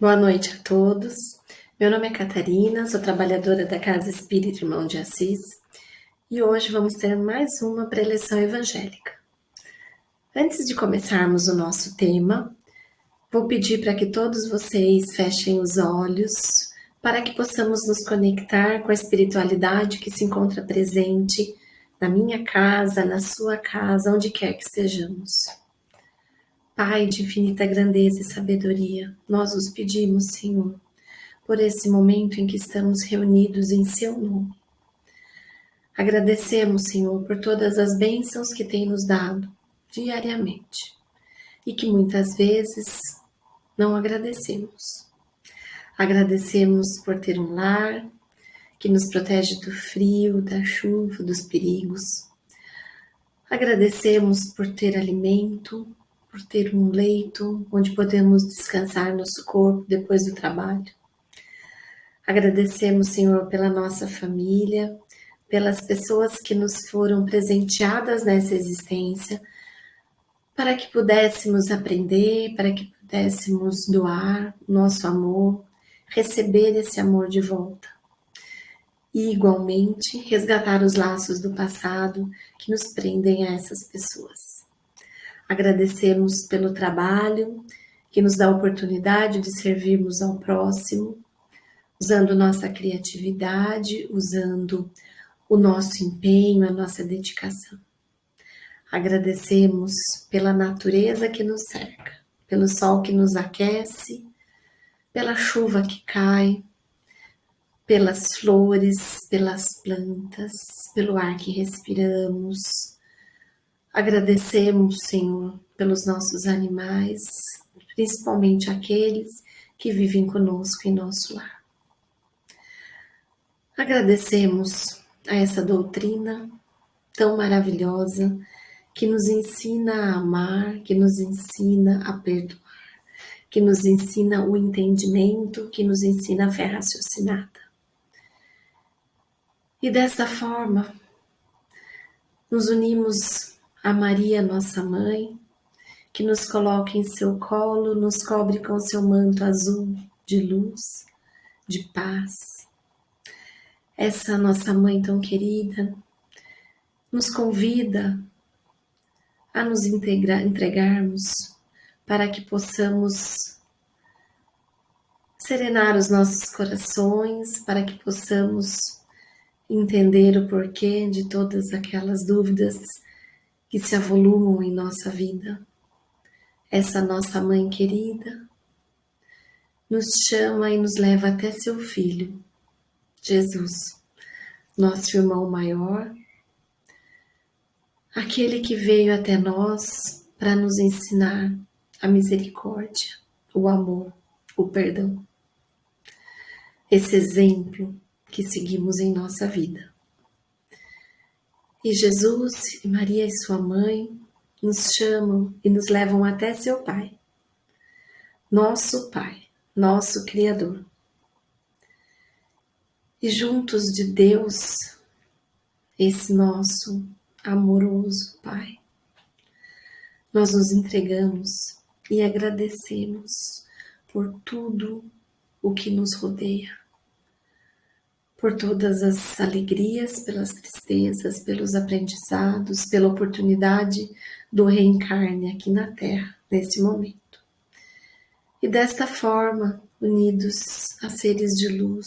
Boa noite a todos. Meu nome é Catarina, sou trabalhadora da Casa Espírita Irmão de Assis e hoje vamos ter mais uma preleção evangélica. Antes de começarmos o nosso tema, vou pedir para que todos vocês fechem os olhos para que possamos nos conectar com a espiritualidade que se encontra presente na minha casa, na sua casa, onde quer que estejamos. Pai de infinita grandeza e sabedoria, nós os pedimos, Senhor, por esse momento em que estamos reunidos em Seu nome. Agradecemos, Senhor, por todas as bênçãos que tem nos dado diariamente e que muitas vezes não agradecemos. Agradecemos por ter um lar que nos protege do frio, da chuva, dos perigos. Agradecemos por ter alimento, por ter um leito onde podemos descansar nosso corpo depois do trabalho. Agradecemos, Senhor, pela nossa família, pelas pessoas que nos foram presenteadas nessa existência, para que pudéssemos aprender, para que pudéssemos doar nosso amor, receber esse amor de volta. E, igualmente, resgatar os laços do passado que nos prendem a essas pessoas. Agradecemos pelo trabalho que nos dá a oportunidade de servirmos ao próximo, usando nossa criatividade, usando o nosso empenho, a nossa dedicação. Agradecemos pela natureza que nos cerca, pelo sol que nos aquece, pela chuva que cai, pelas flores, pelas plantas, pelo ar que respiramos, Agradecemos, Senhor, pelos nossos animais, principalmente aqueles que vivem conosco em nosso lar. Agradecemos a essa doutrina tão maravilhosa que nos ensina a amar, que nos ensina a perdoar, que nos ensina o entendimento, que nos ensina a fé raciocinada. E dessa forma, nos unimos a Maria, nossa mãe, que nos coloca em seu colo, nos cobre com seu manto azul de luz, de paz. Essa nossa mãe tão querida nos convida a nos integra, entregarmos para que possamos serenar os nossos corações, para que possamos entender o porquê de todas aquelas dúvidas que se avolumam em nossa vida. Essa nossa mãe querida nos chama e nos leva até seu filho, Jesus, nosso irmão maior, aquele que veio até nós para nos ensinar a misericórdia, o amor, o perdão. Esse exemplo que seguimos em nossa vida. E Jesus e Maria e sua mãe nos chamam e nos levam até seu Pai, nosso Pai, nosso Criador. E juntos de Deus, esse nosso amoroso Pai, nós nos entregamos e agradecemos por tudo o que nos rodeia por todas as alegrias, pelas tristezas, pelos aprendizados, pela oportunidade do reencarne aqui na Terra, nesse momento. E desta forma, unidos a seres de luz,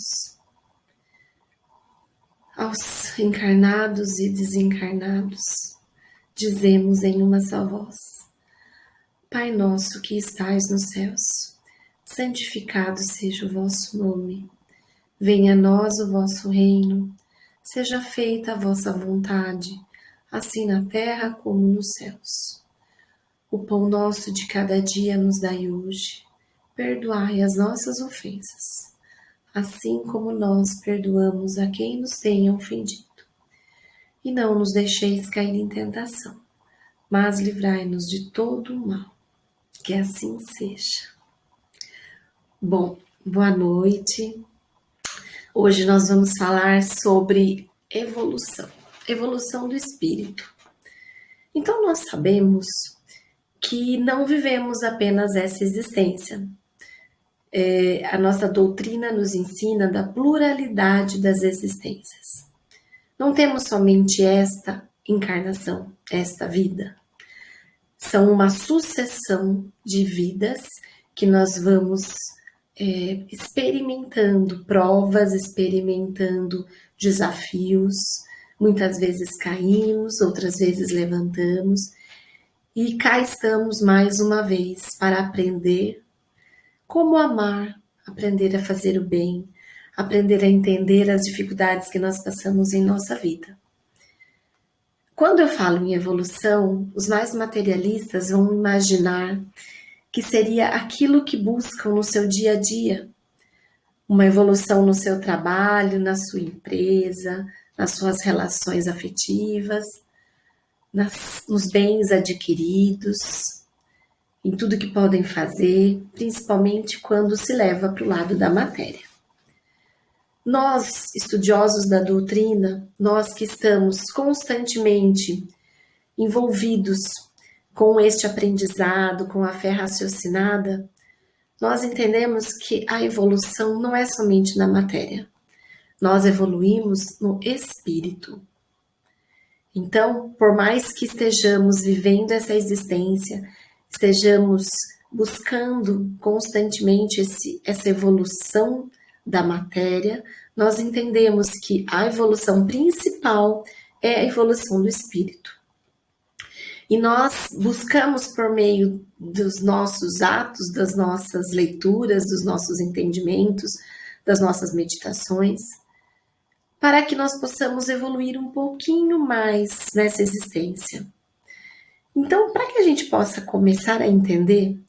aos encarnados e desencarnados, dizemos em uma só voz: Pai nosso que estais nos céus, santificado seja o vosso nome. Venha a nós o vosso reino, seja feita a vossa vontade, assim na terra como nos céus. O pão nosso de cada dia nos dai hoje. Perdoai as nossas ofensas, assim como nós perdoamos a quem nos tenha ofendido. E não nos deixeis cair em tentação, mas livrai-nos de todo o mal. Que assim seja. Bom, boa noite. Hoje nós vamos falar sobre evolução, evolução do espírito. Então nós sabemos que não vivemos apenas essa existência. é, a nossa doutrina nos ensina da pluralidade das existências. Não temos somente esta encarnação, esta vida. São uma sucessão de vidas que nós vamos é, experimentando provas, experimentando desafios. Muitas vezes caímos, outras vezes levantamos. E cá estamos mais uma vez para aprender como amar, aprender a fazer o bem, aprender a entender as dificuldades que nós passamos em nossa vida. Quando eu falo em evolução, os mais materialistas vão imaginar que seria aquilo que buscam no seu dia a dia. Uma evolução no seu trabalho, na sua empresa, nas suas relações afetivas, nas, nos bens adquiridos, em tudo que podem fazer, principalmente quando se leva para o lado da matéria. Nós, estudiosos da doutrina, nós que estamos constantemente envolvidos com este aprendizado, com a fé raciocinada, nós entendemos que a evolução não é somente na matéria. Nós evoluímos no espírito. Então, por mais que estejamos vivendo essa existência, estejamos buscando constantemente esse, essa evolução da matéria, nós entendemos que a evolução principal é a evolução do espírito. E nós buscamos, por meio dos nossos atos, das nossas leituras, dos nossos entendimentos, das nossas meditações, para que nós possamos evoluir um pouquinho mais nessa existência. Então, para que a gente possa começar a entender,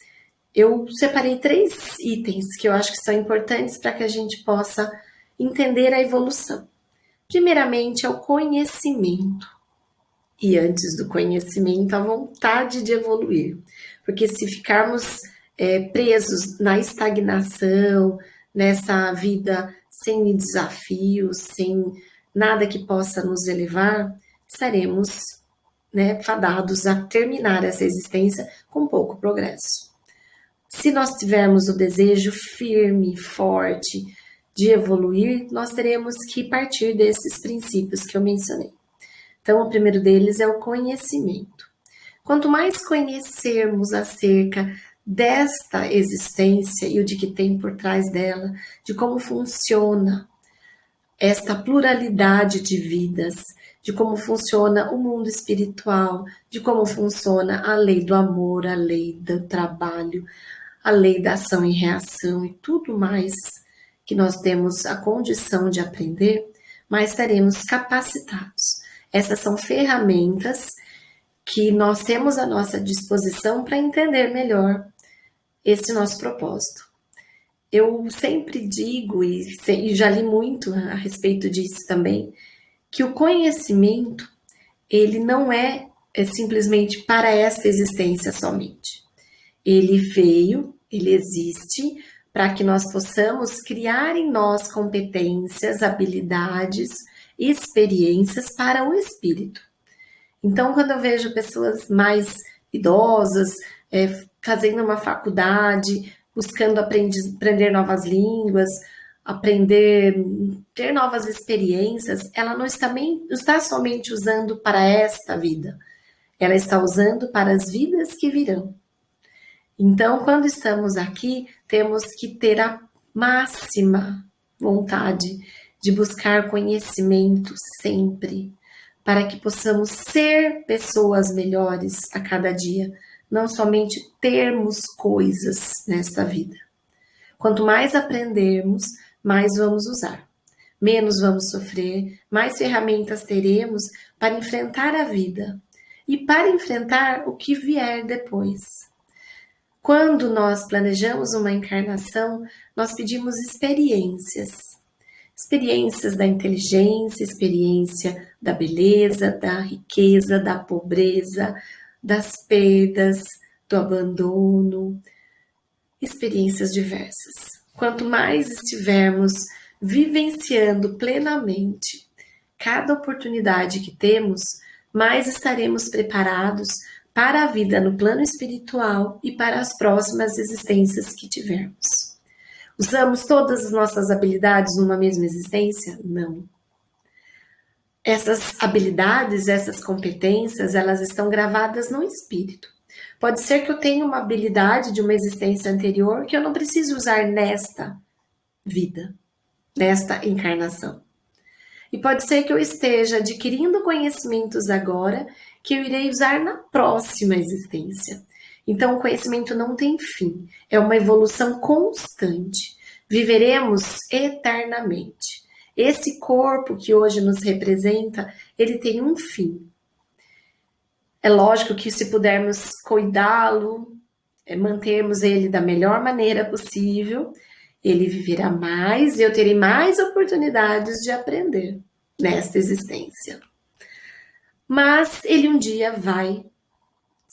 eu separei três itens que eu acho que são importantes para que a gente possa entender a evolução. Primeiramente, é o conhecimento e antes do conhecimento, a vontade de evoluir. Porque se ficarmos é, presos na estagnação, nessa vida sem desafios, sem nada que possa nos elevar, estaremos né, fadados a terminar essa existência com pouco progresso. Se nós tivermos o desejo firme, forte de evoluir, nós teremos que partir desses princípios que eu mencionei. Então, o primeiro deles é o conhecimento. Quanto mais conhecermos acerca desta existência e o de que tem por trás dela, de como funciona esta pluralidade de vidas, de como funciona o mundo espiritual, de como funciona a lei do amor, a lei do trabalho, a lei da ação e reação e tudo mais que nós temos a condição de aprender, mais estaremos capacitados essas são ferramentas que nós temos à nossa disposição para entender melhor esse nosso propósito. Eu sempre digo, e já li muito a respeito disso também, que o conhecimento, ele não é, é simplesmente para esta existência somente. Ele veio, ele existe para que nós possamos criar em nós competências, habilidades, experiências para o espírito. Então, quando eu vejo pessoas mais idosas é, fazendo uma faculdade, buscando aprender, aprender novas línguas, aprender, ter novas experiências, ela não está, não está somente usando para esta vida, ela está usando para as vidas que virão. Então, quando estamos aqui, temos que ter a máxima vontade de buscar conhecimento sempre, para que possamos ser pessoas melhores a cada dia, não somente termos coisas nesta vida. Quanto mais aprendermos, mais vamos usar. Menos vamos sofrer, mais ferramentas teremos para enfrentar a vida e para enfrentar o que vier depois. Quando nós planejamos uma encarnação, nós pedimos experiências experiências da inteligência, experiência da beleza, da riqueza, da pobreza, das perdas, do abandono, experiências diversas. Quanto mais estivermos vivenciando plenamente cada oportunidade que temos, mais estaremos preparados para a vida no plano espiritual e para as próximas existências que tivermos. Usamos todas as nossas habilidades numa mesma existência? Não. Essas habilidades, essas competências, elas estão gravadas no espírito. Pode ser que eu tenha uma habilidade de uma existência anterior que eu não preciso usar nesta vida, nesta encarnação. E pode ser que eu esteja adquirindo conhecimentos agora que eu irei usar na próxima existência. Então, o conhecimento não tem fim, é uma evolução constante. Viveremos eternamente. Esse corpo que hoje nos representa, ele tem um fim. É lógico que se pudermos cuidá-lo, é, mantermos ele da melhor maneira possível, ele viverá mais e eu terei mais oportunidades de aprender nesta existência. Mas ele um dia vai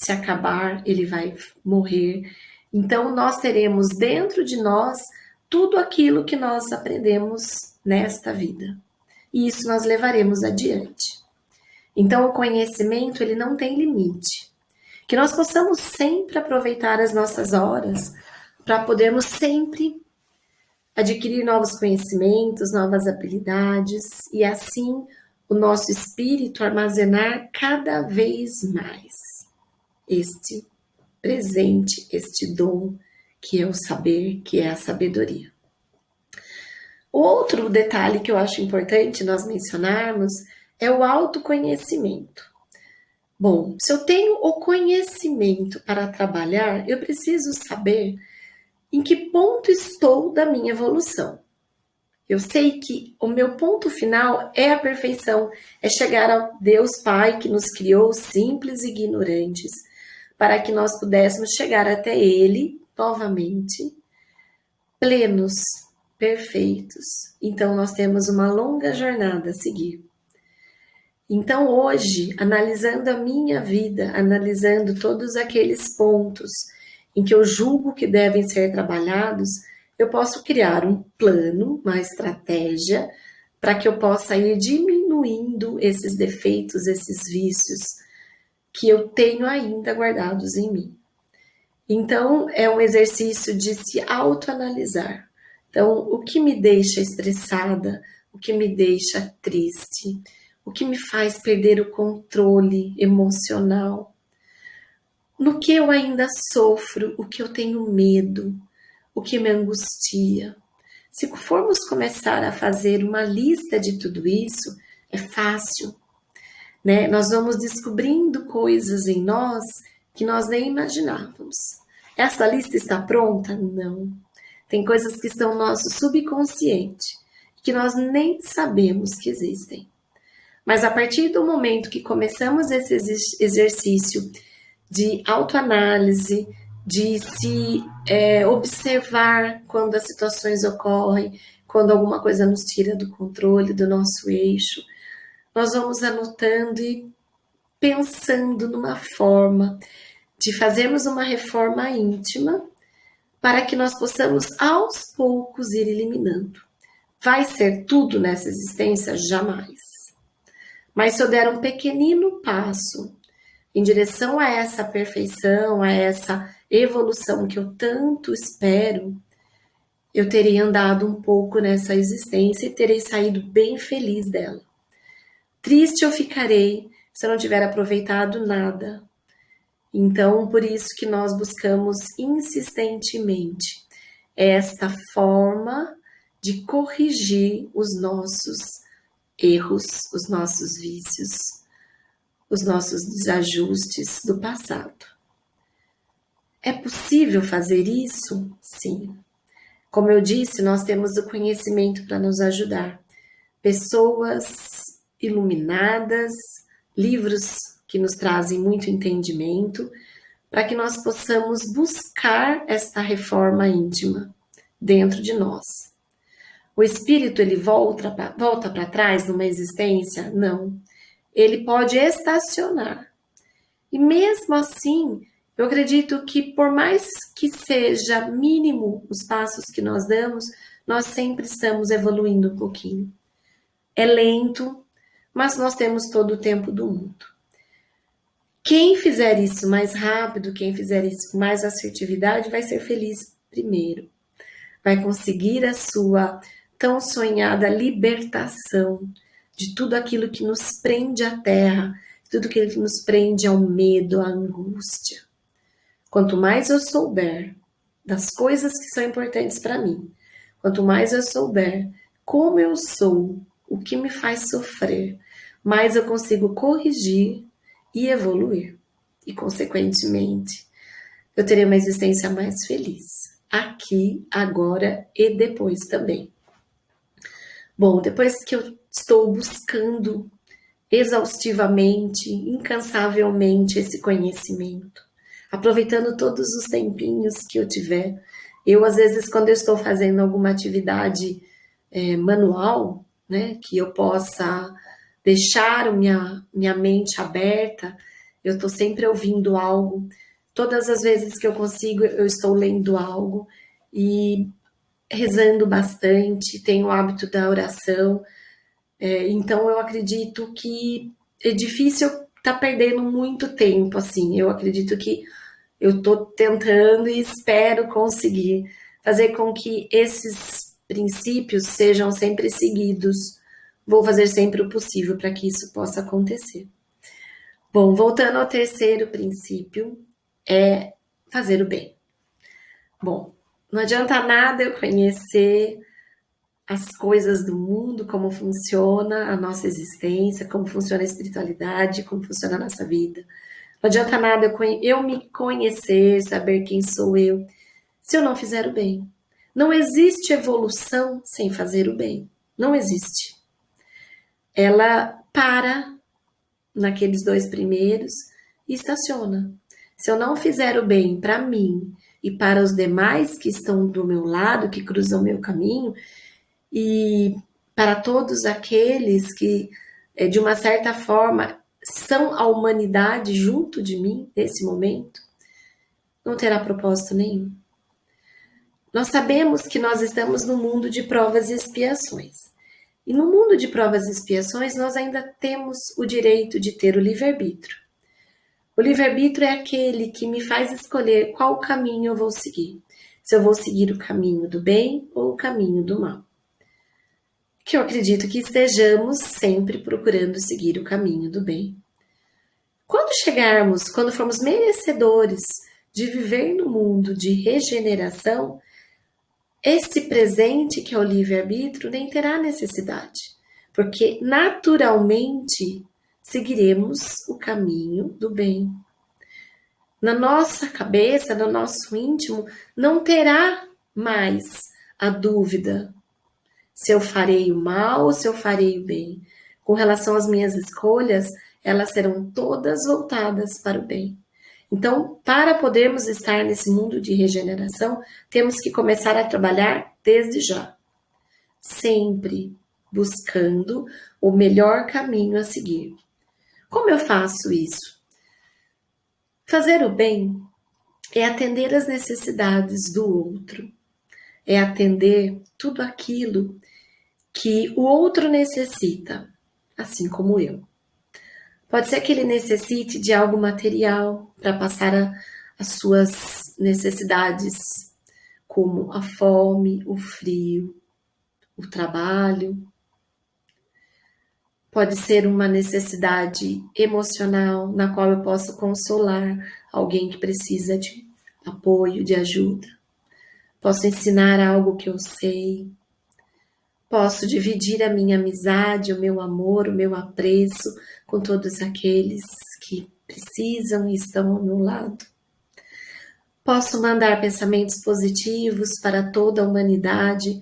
se acabar, ele vai morrer. Então nós teremos dentro de nós tudo aquilo que nós aprendemos nesta vida. E isso nós levaremos adiante. Então o conhecimento ele não tem limite. Que nós possamos sempre aproveitar as nossas horas para podermos sempre adquirir novos conhecimentos, novas habilidades e assim o nosso espírito armazenar cada vez mais este presente, este dom que é o saber, que é a sabedoria. Outro detalhe que eu acho importante nós mencionarmos é o autoconhecimento. Bom, se eu tenho o conhecimento para trabalhar, eu preciso saber em que ponto estou da minha evolução. Eu sei que o meu ponto final é a perfeição, é chegar ao Deus Pai que nos criou simples e ignorantes, para que nós pudéssemos chegar até Ele novamente, plenos, perfeitos. Então, nós temos uma longa jornada a seguir. Então, hoje, analisando a minha vida, analisando todos aqueles pontos em que eu julgo que devem ser trabalhados, eu posso criar um plano, uma estratégia, para que eu possa ir diminuindo esses defeitos, esses vícios, que eu tenho ainda guardados em mim. Então, é um exercício de se autoanalisar. Então, o que me deixa estressada, o que me deixa triste, o que me faz perder o controle emocional, no que eu ainda sofro, o que eu tenho medo, o que me angustia. Se formos começar a fazer uma lista de tudo isso, é fácil, né? Nós vamos descobrindo coisas em nós que nós nem imaginávamos. Essa lista está pronta? Não. Tem coisas que estão no nosso subconsciente, que nós nem sabemos que existem. Mas a partir do momento que começamos esse exercício de autoanálise, de se é, observar quando as situações ocorrem, quando alguma coisa nos tira do controle, do nosso eixo, nós vamos anotando e pensando numa forma de fazermos uma reforma íntima para que nós possamos aos poucos ir eliminando. Vai ser tudo nessa existência? Jamais. Mas se eu der um pequenino passo em direção a essa perfeição, a essa evolução que eu tanto espero, eu terei andado um pouco nessa existência e terei saído bem feliz dela. Triste eu ficarei se eu não tiver aproveitado nada. Então, por isso que nós buscamos insistentemente esta forma de corrigir os nossos erros, os nossos vícios, os nossos desajustes do passado. É possível fazer isso? Sim. Como eu disse, nós temos o conhecimento para nos ajudar. Pessoas iluminadas, livros que nos trazem muito entendimento, para que nós possamos buscar esta reforma íntima dentro de nós. O espírito ele volta pra, volta para trás numa existência? Não. Ele pode estacionar. E mesmo assim, eu acredito que por mais que seja mínimo os passos que nós damos, nós sempre estamos evoluindo um pouquinho. É lento, mas nós temos todo o tempo do mundo. Quem fizer isso mais rápido, quem fizer isso com mais assertividade, vai ser feliz primeiro. vai conseguir a sua tão sonhada libertação de tudo aquilo que nos prende à terra, tudo aquilo que nos prende ao medo, à angústia. Quanto mais eu souber das coisas que são importantes para mim, quanto mais eu souber como eu sou, o que me faz sofrer, mais eu consigo corrigir e evoluir. E, consequentemente, eu terei uma existência mais feliz, aqui, agora e depois também. Bom, depois que eu estou buscando exaustivamente, incansavelmente esse conhecimento, aproveitando todos os tempinhos que eu tiver. Eu, às vezes, quando eu estou fazendo alguma atividade é, manual, né, que eu possa deixar minha, minha mente aberta, eu estou sempre ouvindo algo. Todas as vezes que eu consigo, eu estou lendo algo e rezando bastante, tenho o hábito da oração. É, então, eu acredito que é difícil tá perdendo muito tempo, assim. Eu acredito que eu estou tentando e espero conseguir fazer com que esses princípios sejam sempre seguidos. Vou fazer sempre o possível para que isso possa acontecer. Bom, voltando ao terceiro princípio, é fazer o bem. Bom, não adianta nada eu conhecer as coisas do mundo, como funciona a nossa existência, como funciona a espiritualidade, como funciona a nossa vida. Não adianta nada eu, eu me conhecer, saber quem sou eu, se eu não fizer o bem. Não existe evolução sem fazer o bem. Não existe. Ela para naqueles dois primeiros e estaciona. Se eu não fizer o bem para mim e para os demais que estão do meu lado, que cruzam meu caminho, e para todos aqueles que, eh, de uma certa forma, são a humanidade junto de mim nesse momento, não terá propósito nenhum. Nós sabemos que nós estamos no mundo de provas e expiações. E no mundo de provas e expiações, nós ainda temos o direito de ter o livre-arbítrio. O livre-arbítrio é aquele que me faz escolher qual caminho eu vou seguir. Se eu vou seguir o caminho do bem ou o caminho do mal. Que eu acredito que estejamos sempre procurando seguir o caminho do bem. Quando chegarmos, quando formos merecedores de viver no mundo de regeneração, esse presente que é o livre-arbítrio nem terá necessidade, porque naturalmente seguiremos o caminho do bem. Na nossa cabeça, no nosso íntimo, não terá mais a dúvida se eu farei o mal ou se eu farei o bem. Com relação às minhas escolhas, elas serão todas voltadas para o bem. Então, para podermos estar nesse mundo de regeneração, temos que começar a trabalhar desde já. Sempre buscando o melhor caminho a seguir. Como eu faço isso? Fazer o bem é atender as necessidades do outro, é atender tudo aquilo que o outro necessita, assim como eu. Pode ser que ele necessite de algo material para passar a, as suas necessidades, como a fome, o frio, o trabalho. Pode ser uma necessidade emocional na qual eu posso consolar alguém que precisa de apoio, de ajuda. Posso ensinar algo que eu sei. Posso dividir a minha amizade, o meu amor, o meu apreço com todos aqueles que precisam e estão ao meu lado. Posso mandar pensamentos positivos para toda a humanidade,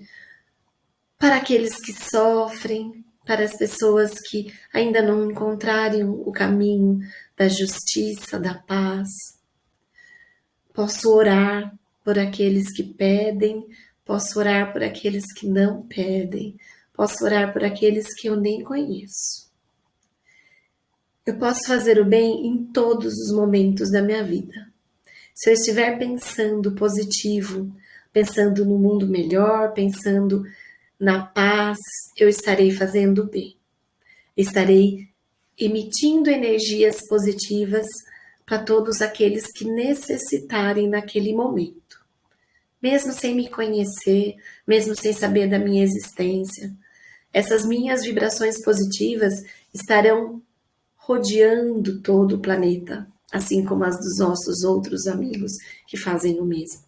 para aqueles que sofrem, para as pessoas que ainda não encontraram o caminho da justiça, da paz. Posso orar por aqueles que pedem, Posso orar por aqueles que não pedem. Posso orar por aqueles que eu nem conheço. Eu posso fazer o bem em todos os momentos da minha vida. Se eu estiver pensando positivo, pensando no mundo melhor, pensando na paz, eu estarei fazendo o bem. Estarei emitindo energias positivas para todos aqueles que necessitarem naquele momento. mesmo sem me conhecer, mesmo sem saber da minha existência. Essas minhas vibrações positivas estarão rodeando todo o planeta, assim como as dos nossos outros amigos que fazem o mesmo.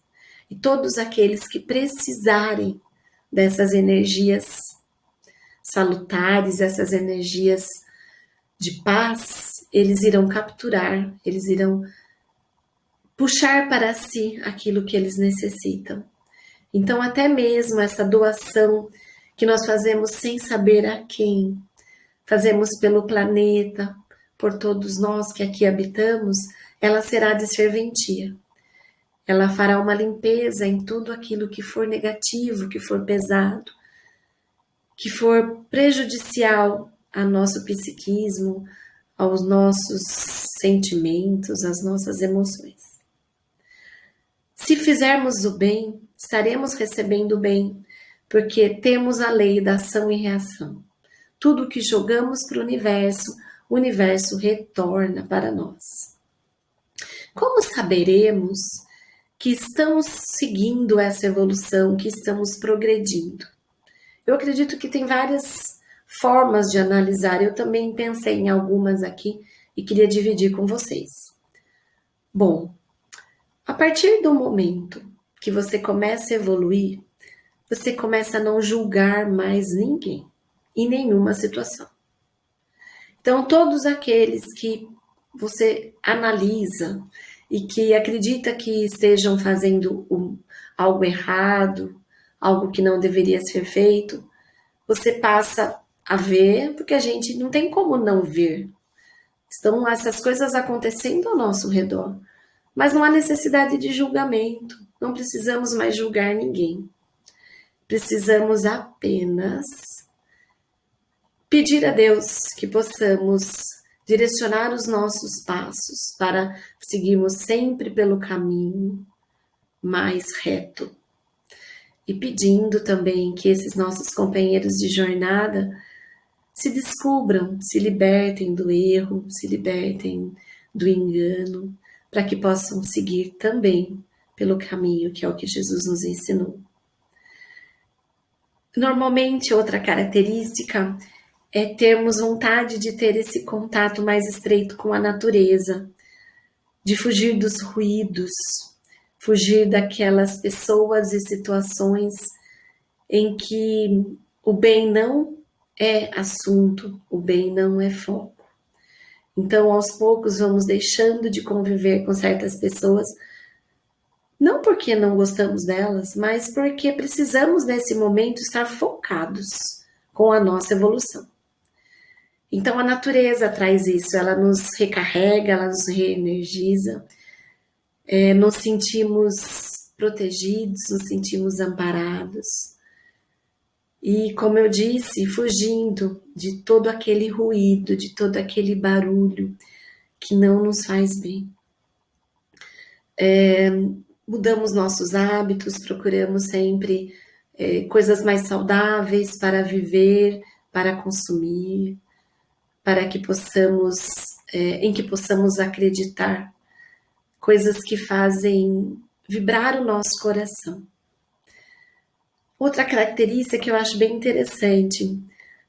E todos aqueles que precisarem dessas energias salutares, essas energias de paz, eles irão capturar, eles irão puxar para si aquilo que eles necessitam. Então, até mesmo essa doação que nós fazemos sem saber a quem, fazemos pelo planeta, por todos nós que aqui habitamos, ela será de serventia. Ela fará uma limpeza em tudo aquilo que for negativo, que for pesado, que for prejudicial a nosso psiquismo, aos nossos sentimentos, às nossas emoções. Se fizermos o bem, estaremos recebendo o bem, porque temos a lei da ação e reação. Tudo que jogamos para o universo, o universo retorna para nós. Como saberemos que estamos seguindo essa evolução, que estamos progredindo? Eu acredito que tem várias formas de analisar. Eu também pensei em algumas aqui e queria dividir com vocês. Bom, a partir do momento que você começa a evoluir, você começa a não julgar mais ninguém em nenhuma situação. Então, todos aqueles que você analisa e que acredita que estejam fazendo um, algo errado, algo que não deveria ser feito, você passa a ver, porque a gente não tem como não ver. Estão essas coisas acontecendo ao nosso redor. Mas não há necessidade de julgamento. Não precisamos mais julgar ninguém. Precisamos apenas pedir a Deus que possamos direcionar os nossos passos para seguirmos sempre pelo caminho mais reto e pedindo também que esses nossos companheiros de jornada se descubram, se libertem do erro, se libertem do engano, para que possam seguir também pelo caminho que é o que Jesus nos ensinou. Normalmente, outra característica é termos vontade de ter esse contato mais estreito com a natureza, de fugir dos ruídos, fugir daquelas pessoas e situações em que o bem não é assunto, o bem não é foco. Então, aos poucos, vamos deixando de conviver com certas pessoas, não porque não gostamos delas, mas porque precisamos nesse momento estar focados com a nossa evolução. Então, a natureza traz isso, ela nos recarrega, ela nos reenergiza é, nos sentimos protegidos, nos sentimos amparados. E, como eu disse, fugindo de todo aquele ruído, de todo aquele barulho que não nos faz bem. É, mudamos nossos hábitos, procuramos sempre é, coisas mais saudáveis para viver, para consumir, para que possamos, é, em que possamos acreditar coisas que fazem vibrar o nosso coração. Outra característica que eu acho bem interessante,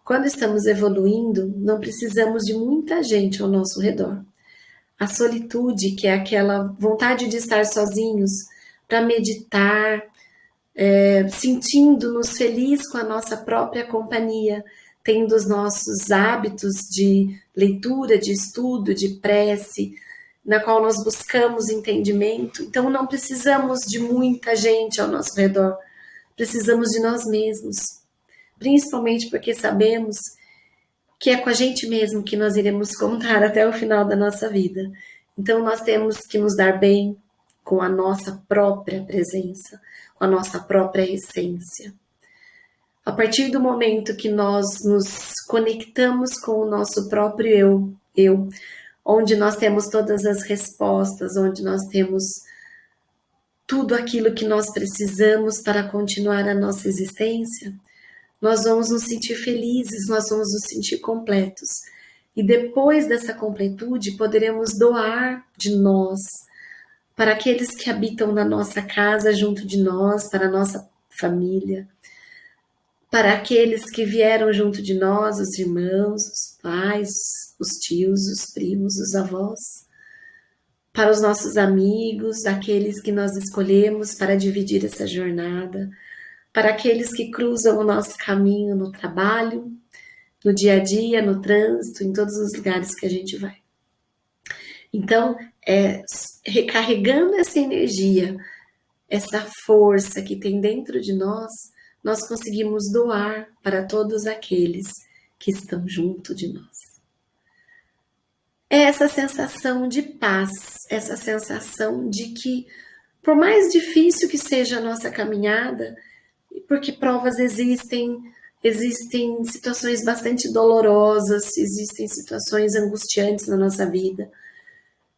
quando estamos evoluindo, não precisamos de muita gente ao nosso redor. A solitude, que é aquela vontade de estar sozinhos para meditar, é, sentindo-nos felizes com a nossa própria companhia, tendo os nossos hábitos de leitura, de estudo, de prece, na qual nós buscamos entendimento. Então não precisamos de muita gente ao nosso redor, precisamos de nós mesmos, principalmente porque sabemos que é com a gente mesmo que nós iremos contar até o final da nossa vida. Então nós temos que nos dar bem com a nossa própria presença, com a nossa própria essência. A partir do momento que nós nos conectamos com o nosso próprio eu, eu, onde nós temos todas as respostas, onde nós temos tudo aquilo que nós precisamos para continuar a nossa existência, nós vamos nos sentir felizes, nós vamos nos sentir completos. E depois dessa completude, poderemos doar de nós para aqueles que habitam na nossa casa junto de nós, para a nossa família, para aqueles que vieram junto de nós, os irmãos, os pais, os tios, os primos, os avós, para os nossos amigos, aqueles que nós escolhemos para dividir essa jornada, para aqueles que cruzam o nosso caminho no trabalho, no dia a dia, no trânsito, em todos os lugares que a gente vai. Então, é recarregando essa energia, essa força que tem dentro de nós, nós conseguimos doar para todos aqueles que estão junto de nós. É essa sensação de paz, essa sensação de que, por mais difícil que seja a nossa caminhada, porque provas existem, existem situações bastante dolorosas, existem situações angustiantes na nossa vida,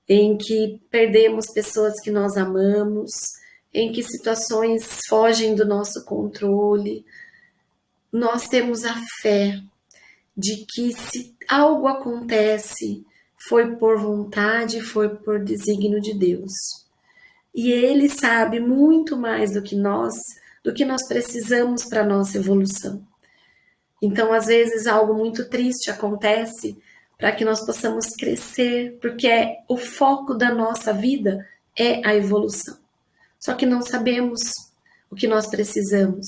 em que perdemos pessoas que nós amamos, em que situações fogem do nosso controle, nós temos a fé de que se algo acontece, foi por vontade, foi por desígnio de Deus. E Ele sabe muito mais do que nós, do que nós precisamos para a nossa evolução. Então, às vezes, algo muito triste acontece para que nós possamos crescer, porque é o foco da nossa vida é a evolução. Só que não sabemos o que nós precisamos.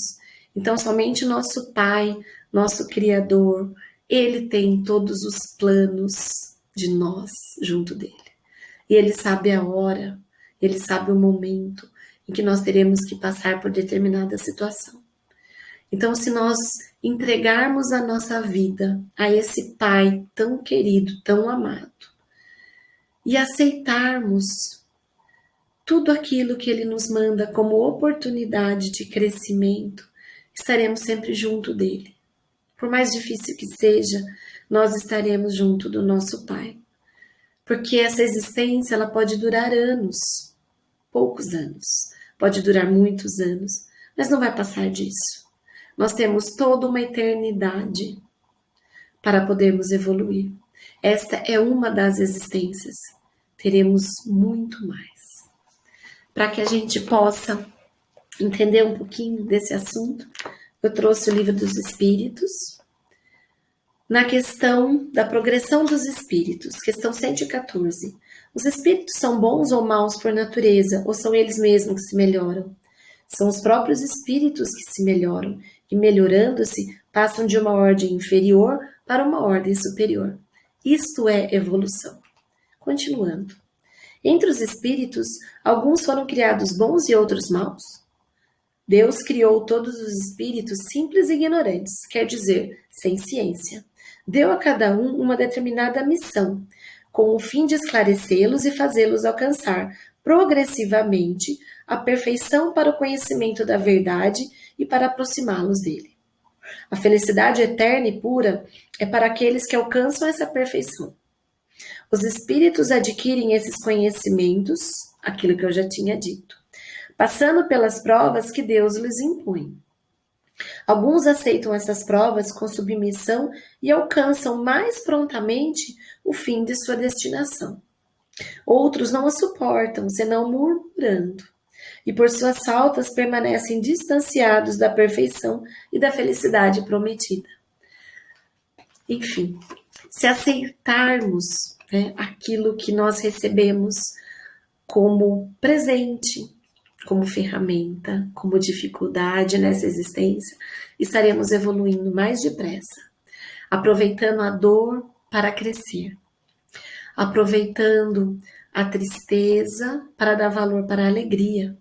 Então, somente nosso Pai, nosso Criador, Ele tem todos os planos de nós junto dele. E Ele sabe a hora, Ele sabe o momento em que nós teremos que passar por determinada situação. Então, se nós entregarmos a nossa vida a esse Pai tão querido, tão amado, e aceitarmos tudo aquilo que Ele nos manda como oportunidade de crescimento, estaremos sempre junto dele. Por mais difícil que seja, nós estaremos junto do nosso Pai. Porque essa existência ela pode durar anos, poucos anos, pode durar muitos anos, mas não vai passar disso. Nós temos toda uma eternidade para podermos evoluir. Esta é uma das existências. Teremos muito mais para que a gente possa entender um pouquinho desse assunto, eu trouxe o livro dos Espíritos. Na questão da progressão dos espíritos, questão 114. Os espíritos são bons ou maus por natureza, ou são eles mesmos que se melhoram? São os próprios espíritos que se melhoram, e melhorando-se, passam de uma ordem inferior para uma ordem superior. Isto é evolução. Continuando. Entre os espíritos, alguns foram criados bons e outros maus. Deus criou todos os espíritos simples e ignorantes, quer dizer, sem ciência. Deu a cada um uma determinada missão, com o fim de esclarecê-los e fazê-los alcançar progressivamente a perfeição para o conhecimento da verdade e para aproximá-los dele. A felicidade eterna e pura é para aqueles que alcançam essa perfeição. Os espíritos adquirem esses conhecimentos, aquilo que eu já tinha dito, passando pelas provas que Deus lhes impõe. Alguns aceitam essas provas com submissão e alcançam mais prontamente o fim de sua destinação. Outros não a suportam, senão murmurando, e por suas faltas permanecem distanciados da perfeição e da felicidade prometida. Enfim, se aceitarmos né, aquilo que nós recebemos como presente, como ferramenta, como dificuldade nessa existência, estaremos evoluindo mais depressa, aproveitando a dor para crescer, aproveitando a tristeza para dar valor para a alegria,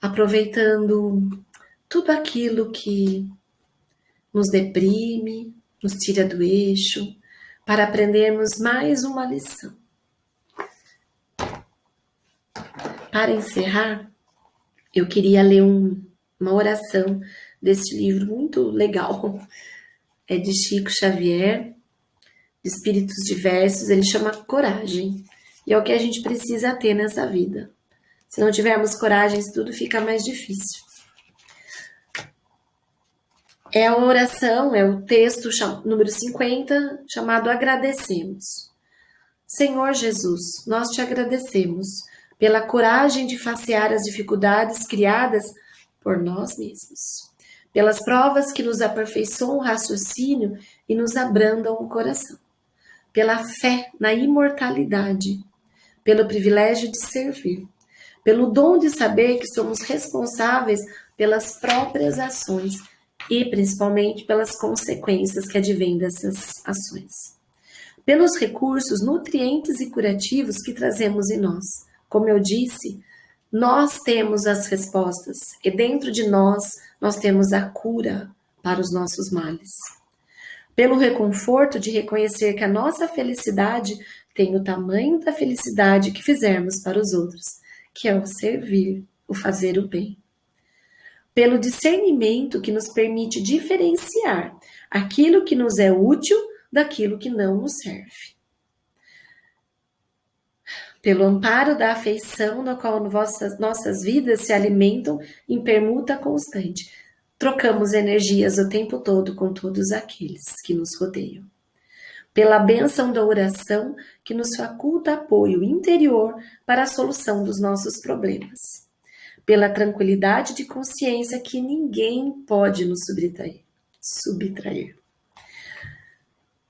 aproveitando tudo aquilo que nos deprime, nos tira do eixo, para aprendermos mais uma lição. Para encerrar, eu queria ler um, uma oração desse livro muito legal. É de Chico Xavier, de Espíritos Diversos, ele chama Coragem. E é o que a gente precisa ter nessa vida. Se não tivermos coragem, tudo fica mais difícil. É a oração, é o texto número 50, chamado Agradecemos. Senhor Jesus, nós te agradecemos pela coragem de facear as dificuldades criadas por nós mesmos, pelas provas que nos aperfeiçoam o raciocínio e nos abrandam o coração, pela fé na imortalidade, pelo privilégio de servir, pelo dom de saber que somos responsáveis pelas próprias ações e principalmente pelas consequências que advêm dessas ações. Pelos recursos nutrientes e curativos que trazemos em nós. Como eu disse, nós temos as respostas e dentro de nós nós temos a cura para os nossos males. Pelo reconforto de reconhecer que a nossa felicidade tem o tamanho da felicidade que fizermos para os outros, que é o servir, o fazer o bem pelo discernimento que nos permite diferenciar aquilo que nos é útil daquilo que não nos serve. Pelo amparo da afeição na qual nossas, nossas vidas se alimentam em permuta constante, trocamos energias o tempo todo com todos aqueles que nos rodeiam. Pela bênção da oração que nos faculta apoio interior para a solução dos nossos problemas pela tranquilidade de consciência que ninguém pode nos subtrair. subtrair.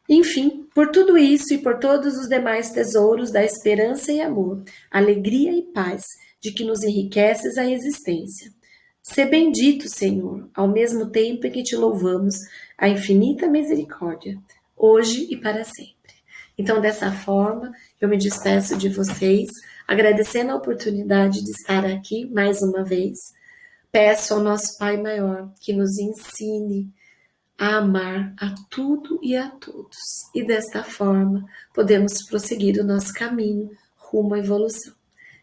Enfim, por tudo isso e por todos os demais tesouros da esperança e amor, alegria e paz, de que nos enriqueces a existência. Sê bendito, Senhor, ao mesmo tempo em que te louvamos a infinita misericórdia, hoje e para sempre. Então, dessa forma, eu me despeço de vocês Agradecendo a oportunidade de estar aqui mais uma vez, peço ao nosso Pai Maior que nos ensine a amar a tudo e a todos. E desta forma, podemos prosseguir o nosso caminho rumo à evolução.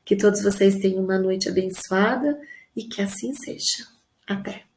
Que todos vocês tenham uma noite abençoada e que assim seja. Até!